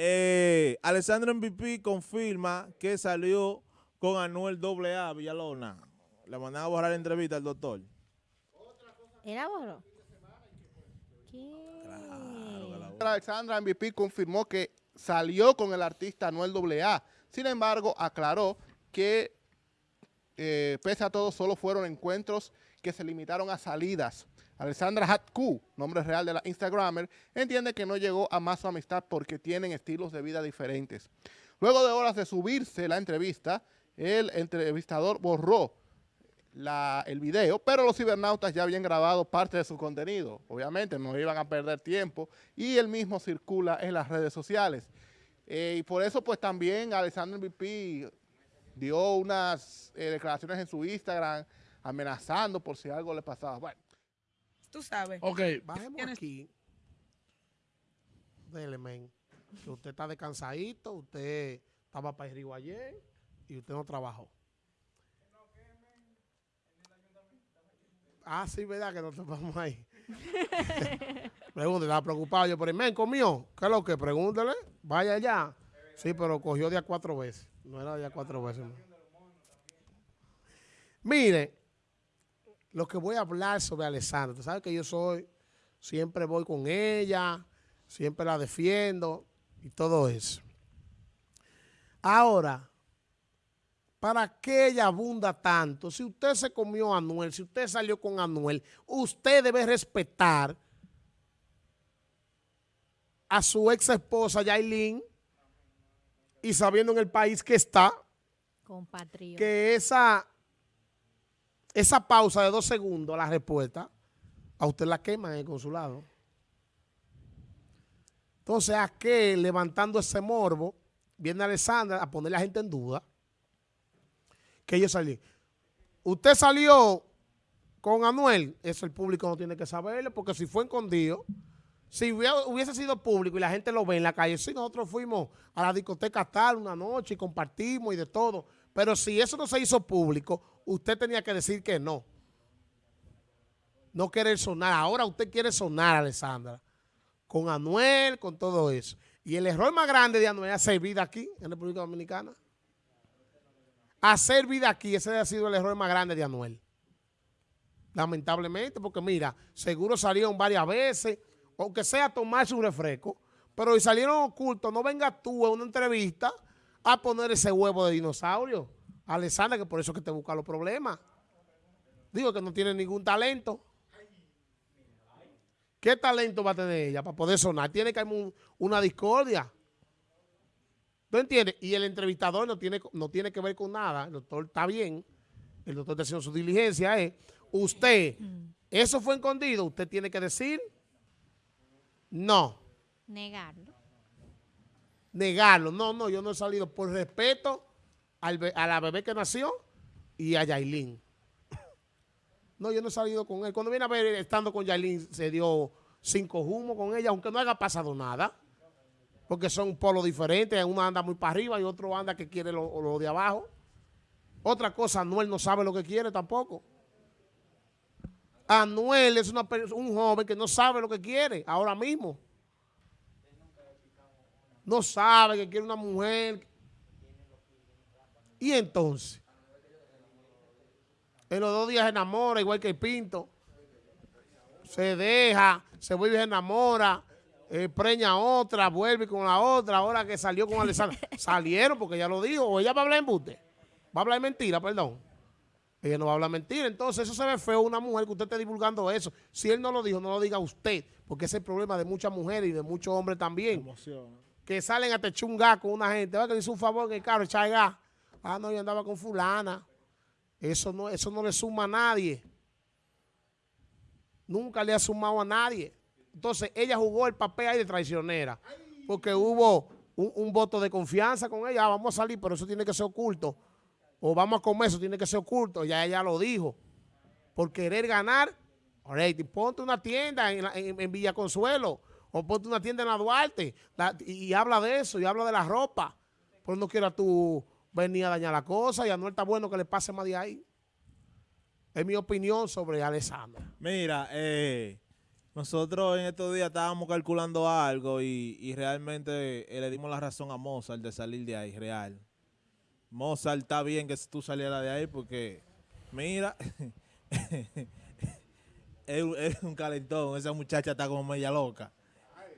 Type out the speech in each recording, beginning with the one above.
Eh, Alessandro MVP confirma que salió con Anuel AA Villalona. Le mandan a borrar la entrevista al doctor. ¿Era borró? ¿Qué? Alexandra MVP confirmó que salió con el artista Anuel AA. Sin embargo, aclaró que eh, pese a todo solo fueron encuentros que se limitaron a salidas. Alexandra Hatku, nombre real de la Instagramer, entiende que no llegó a más su amistad porque tienen estilos de vida diferentes. Luego de horas de subirse la entrevista, el entrevistador borró el video, pero los cibernautas ya habían grabado parte de su contenido. Obviamente no iban a perder tiempo y el mismo circula en las redes sociales. Eh, y por eso pues también Alexander MVP dio unas eh, declaraciones en su Instagram amenazando por si algo le pasaba. Bueno. Tú sabes. Ok, bajemos aquí. Dele, men. Que usted está descansadito, usted estaba para ir ayer y usted no trabajó. Ah, sí, ¿verdad? Que no te vamos ahí. Pregúntale, estaba preocupado yo por el men, comió. ¿Qué es lo que? Pregúntele. Vaya allá. Sí, pero cogió día cuatro veces. No era día cuatro veces. Mire, lo que voy a hablar sobre Alessandra. Tú sabes que yo soy, siempre voy con ella, siempre la defiendo y todo eso. Ahora, ¿Para qué ella abunda tanto? Si usted se comió a Anuel, si usted salió con Anuel, usted debe respetar a su ex esposa Yailin y sabiendo en el país que está, que esa, esa pausa de dos segundos, la respuesta, a usted la quema en el consulado. Entonces, ¿a qué levantando ese morbo viene Alessandra a poner a la gente en duda? que yo salí. Usted salió con Anuel, eso el público no tiene que saberlo, porque si fue escondido, si hubiese sido público y la gente lo ve en la calle, si nosotros fuimos a la discoteca tal una noche y compartimos y de todo, pero si eso no se hizo público, usted tenía que decir que no. No querer sonar. Ahora usted quiere sonar, Alessandra, con Anuel, con todo eso. Y el error más grande de Anuel hacer vida aquí, en República Dominicana hacer vida aquí, ese ha sido el error más grande de Anuel. Lamentablemente, porque mira, seguro salieron varias veces, aunque sea tomar su refresco, pero si salieron ocultos, no venga tú a una entrevista a poner ese huevo de dinosaurio. Alessandra, que por eso que te busca los problemas. Digo que no tiene ningún talento. ¿Qué talento va a tener ella para poder sonar? Tiene que haber una discordia. ¿Tú entiendes? Y el entrevistador no tiene, no tiene que ver con nada. El doctor está bien. El doctor está haciendo su diligencia. Es, usted, eso fue escondido. Usted tiene que decir no. Negarlo. Negarlo. No, no, yo no he salido por respeto al, a la bebé que nació y a Yailin. No, yo no he salido con él. Cuando viene a ver, estando con Yailin, se dio cinco humos con ella, aunque no haya pasado nada porque son polos diferentes. Uno anda muy para arriba y otro anda que quiere lo, de abajo. Otra cosa, Anuel no sabe lo que quiere tampoco. Anuel es un joven que no sabe lo que quiere ahora mismo. No sabe que quiere una mujer. Y entonces, en los dos días se enamora, igual que el Pinto. Se deja, se vuelve y se enamora eh, preña otra, vuelve con la otra, ahora que salió con Alessandra. Salieron porque ya lo dijo, o ella va a hablar en buste. Va a hablar mentira, perdón. Ella no va a hablar mentira. Entonces, eso se ve feo una mujer que usted esté divulgando eso. Si él no lo dijo, no lo diga usted, porque ese es el problema de muchas mujeres y de muchos hombres también. Que salen a techungar con una gente. Que dice un favor en el carro. Ah, no, yo andaba con fulana. Eso no, eso no le suma a nadie. Nunca le ha sumado a nadie. Entonces, ella jugó el papel ahí de traicionera, porque hubo un, voto de confianza con ella. Ah, vamos a salir, pero eso tiene que ser oculto. O vamos a comer, eso tiene que ser oculto. Ya ella lo dijo. Por querer ganar, ponte una tienda en, Villa Consuelo o ponte una tienda en la Duarte y, habla de eso, y habla de la ropa. Pues no quiera tú venir a dañar la cosa y a no está bueno que le pase más de ahí. Es mi opinión sobre Alessandra. Mira, eh nosotros en estos días estábamos calculando algo y, y realmente eh, le dimos la razón a Mozart de salir de ahí, real. Mozart está bien que tú salieras de ahí porque, mira, es, es un calentón, esa muchacha está como media loca.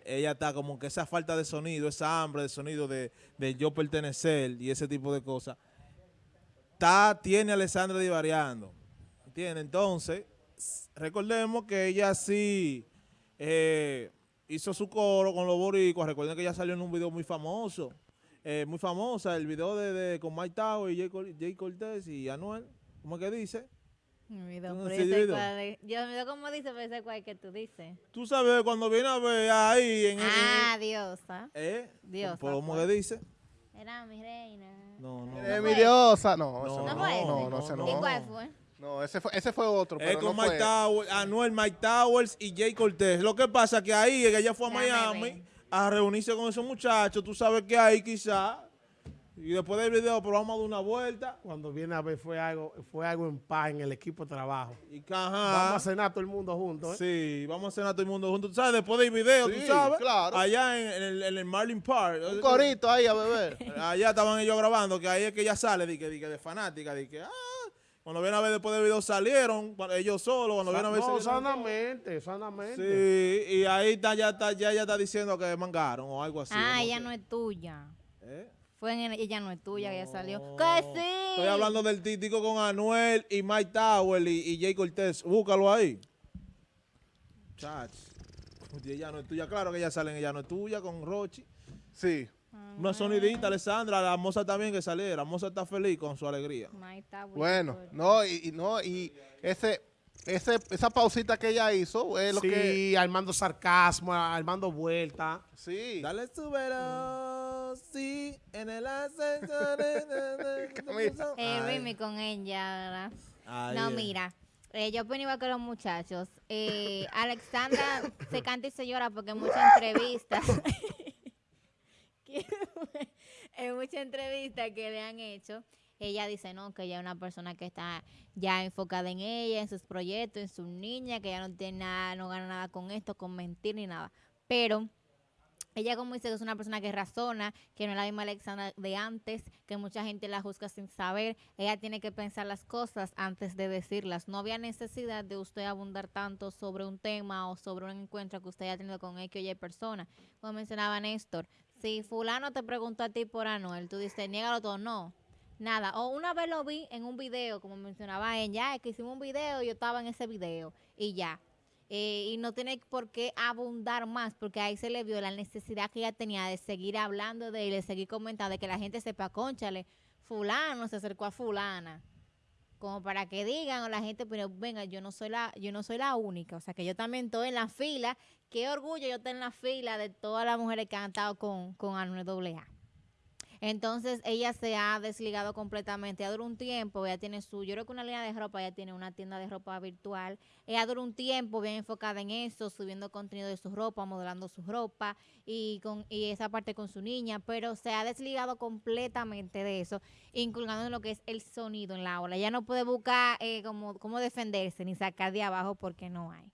Ella está como que esa falta de sonido, esa hambre de sonido de, de yo pertenecer y ese tipo de cosas, está, tiene a Alessandra divariando. ¿Entiendes? Entonces, recordemos que ella sí eh, hizo su coro con los boricuas. Recuerden que ella salió en un video muy famoso, eh, muy famosa, el video de, de- con Mike Tower y Jay, Jay Cortés y Anuel. ¿Cómo es que dice? Me olvidó, ¿Tú no pero has yo sé seguido? cuál es. Yo me cómo dice, pero sé cuál que tú dices. Tú sabes, cuando viene a ver ahí en... en- Ah, diosa. ¿Eh? Diosa, ¿Cómo pues. que dice? Era mi reina. No, no. Eh, No mi diosa. No, ese No, no. ¿No fue ese? No, no, ese ¿Y no. cuál fue? No, ese fue, ese fue otro, Es pero con no Mike. Towers, Anuel, Mike Towers y Jay Cortés. Lo que pasa es que ahí, que ella fue a Miami a reunirse con esos muchachos, tú sabes que ahí quizá, y después del video, pero vamos a dar una vuelta, Cuando viene a ver fue algo, fue algo en paz en el equipo de trabajo. y que, Vamos a cenar todo el mundo juntos. ¿eh? sí, vamos a cenar todo el mundo juntos, tú sabes, después del video, Sí, tú sabes, claro. allá en, en el, en el Marlin Park, Un corito ahí a beber. allá estaban ellos grabando, que ahí es que ella sale, de, que, de, que de fanática, de que, ah, cuando vienen a ver después del video salieron, ellos solos, cuando vienen a ver No, todos. sanamente, sanamente. Sí, y ahí está, ya está, ya está diciendo que mangaron o algo así. ah, no ella no es tuya. ¿Eh? Fue en el- ella no es tuya, que ella salió. ¡Que sí! Estoy hablando del títico con Anuel y Mike Tower y, y Jay Cortés. Búscalo ahí. Chach. Ella no es tuya. Claro que ella sale en ella no es tuya con Rochi. Sí. Una sonidita, Alessandra. La moza también que saliera. La moza está feliz con su alegría. Está, güey. Bueno, no, y, y no, y ese, ese, esa pausita que ella hizo es lo sí, que. armando sarcasmo, armando vuelta. Sí. Dale su velo, sí, en el ascensor. Eh. Remy con ella, ¿verdad? Ay, No, eh. mira. eh, yo opino igual que los muchachos. Eh, Alexandra se canta y se llora porque en muchas entrevistas. en muchas entrevistas que le han hecho, ella dice no, que ella es una persona que está ya enfocada en ella, en sus proyectos, en sus niñas, que ella no tiene nada, no gana nada con esto, con mentir ni nada. Pero ella como dice es una persona que razona, que no es la misma Alexandra de antes, que mucha gente la juzga sin saber. Ella tiene que pensar las cosas antes de decirlas. No había necesidad de usted abundar tanto sobre un tema o sobre un encuentro que usted haya tenido con X o Y persona. Como mencionaba Néstor, si fulano te preguntó a ti por Anuel, tú dices, niégalo todo, no. Nada, o una vez lo vi en un video, como mencionaba ella, es que hicimos un video, yo estaba en ese video y ya. Eh, y no tiene por qué abundar más, porque ahí se le vio la necesidad que ella tenía de seguir hablando de él, de seguir comentando, de que la gente sepa, conchale, fulano se acercó a fulana. Como para que digan o la gente, pero venga, yo no soy la, yo no soy la única, o sea que yo también estoy en la fila. Qué orgullo yo estar en la fila de todas las mujeres que han estado con, con AA. Entonces ella se ha desligado completamente. Ella duró un tiempo, ella tiene su, yo creo que una línea de ropa, ella tiene una tienda de ropa virtual. Ella duró un tiempo bien enfocada en eso, subiendo contenido de su ropa, modelando su ropa y con y esa parte con su niña, pero se ha desligado completamente de eso, incluyendo en lo que es el sonido en la ola. Ella no puede buscar eh, como cómo defenderse ni sacar de abajo porque no hay.